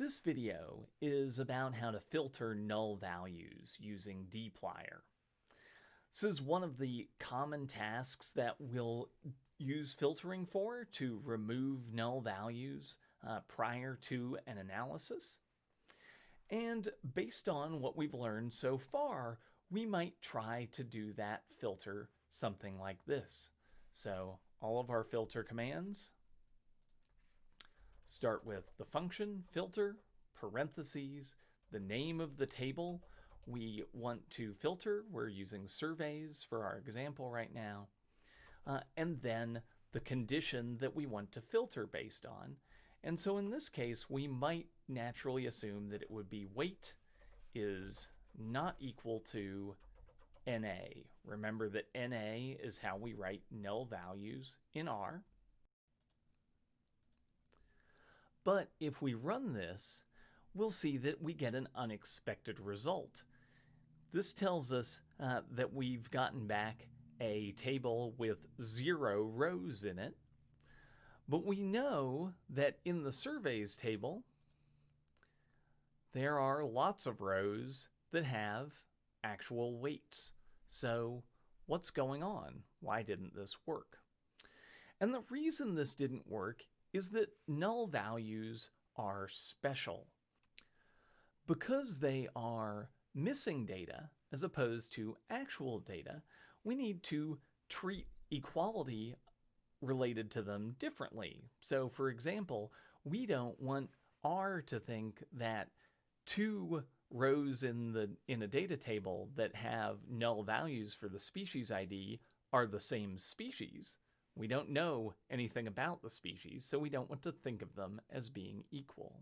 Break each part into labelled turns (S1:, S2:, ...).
S1: This video is about how to filter null values using dplyr. This is one of the common tasks that we'll use filtering for to remove null values uh, prior to an analysis. And based on what we've learned so far, we might try to do that filter something like this. So all of our filter commands start with the function filter, parentheses, the name of the table we want to filter. We're using surveys for our example right now. Uh, and then the condition that we want to filter based on. And so in this case, we might naturally assume that it would be weight is not equal to NA. Remember that NA is how we write null values in R. But if we run this, we'll see that we get an unexpected result. This tells us uh, that we've gotten back a table with zero rows in it, but we know that in the surveys table, there are lots of rows that have actual weights. So what's going on? Why didn't this work? And the reason this didn't work is that null values are special. Because they are missing data as opposed to actual data, we need to treat equality related to them differently. So for example, we don't want R to think that two rows in the in a data table that have null values for the species ID are the same species. We don't know anything about the species, so we don't want to think of them as being equal.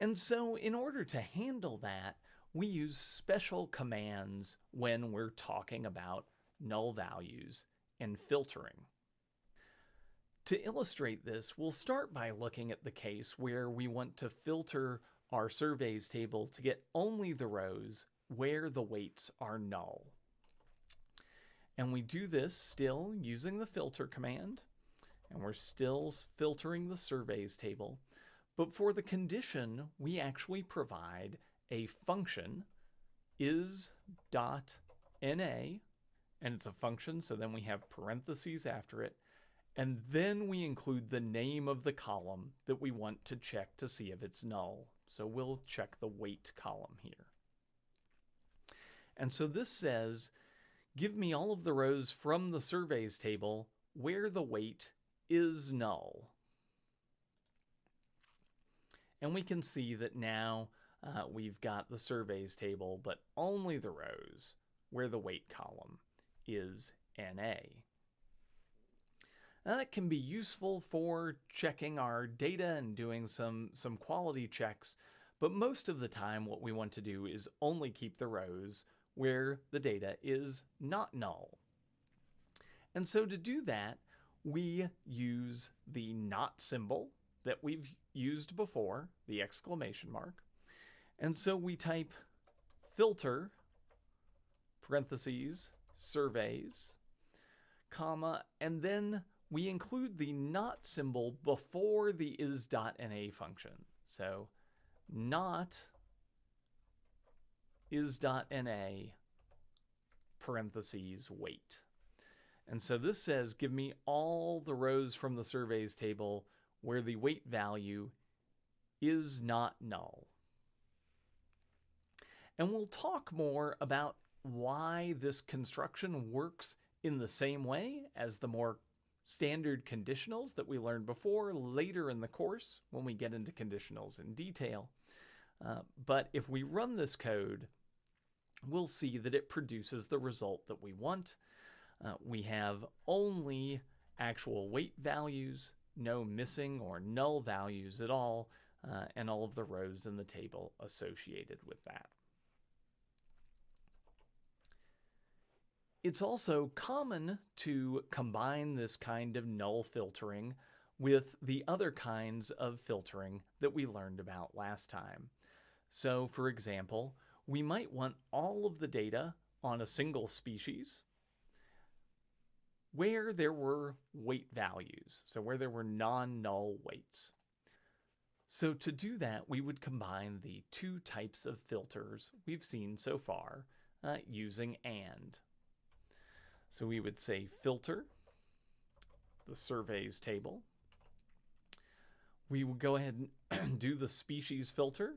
S1: And so in order to handle that, we use special commands when we're talking about null values and filtering. To illustrate this, we'll start by looking at the case where we want to filter our surveys table to get only the rows where the weights are null. And we do this still using the filter command, and we're still filtering the surveys table. But for the condition, we actually provide a function is dot na, and it's a function, so then we have parentheses after it, and then we include the name of the column that we want to check to see if it's null. So we'll check the weight column here. And so this says, give me all of the rows from the surveys table where the weight is null. And we can see that now uh, we've got the surveys table, but only the rows where the weight column is NA. Now that can be useful for checking our data and doing some, some quality checks, but most of the time what we want to do is only keep the rows where the data is not null. And so to do that, we use the not symbol that we've used before, the exclamation mark. And so we type filter, parentheses, surveys, comma, and then we include the not symbol before the is.na function. So not is.na parentheses weight. And so this says, give me all the rows from the surveys table where the weight value is not null. And we'll talk more about why this construction works in the same way as the more standard conditionals that we learned before later in the course when we get into conditionals in detail. Uh, but if we run this code, we'll see that it produces the result that we want. Uh, we have only actual weight values, no missing or null values at all, uh, and all of the rows in the table associated with that. It's also common to combine this kind of null filtering with the other kinds of filtering that we learned about last time. So for example, we might want all of the data on a single species where there were weight values, so where there were non-null weights. So to do that, we would combine the two types of filters we've seen so far uh, using AND. So we would say filter, the surveys table. We would go ahead and do the species filter.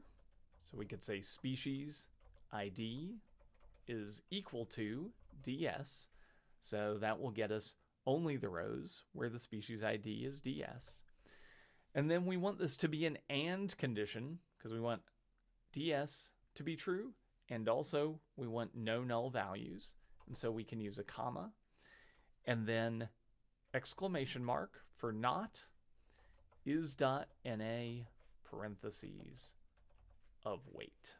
S1: So we could say species ID is equal to DS. So that will get us only the rows where the species ID is DS. And then we want this to be an AND condition because we want DS to be true and also we want no null values. And so we can use a comma and then exclamation mark for not is dot na parentheses of weight.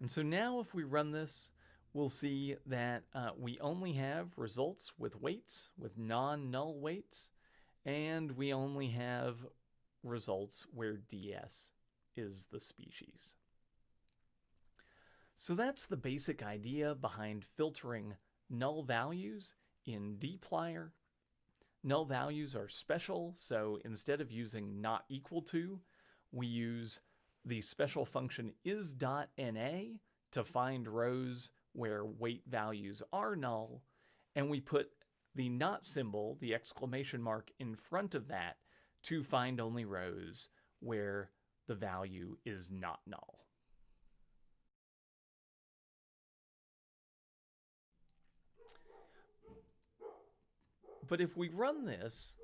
S1: And so now if we run this, we'll see that uh, we only have results with weights, with non-null weights, and we only have results where DS is the species. So that's the basic idea behind filtering null values in dplyr. Null values are special, so instead of using not equal to, we use the special function is.na to find rows where weight values are null, and we put the not symbol, the exclamation mark, in front of that to find only rows where the value is not null. But if we run this,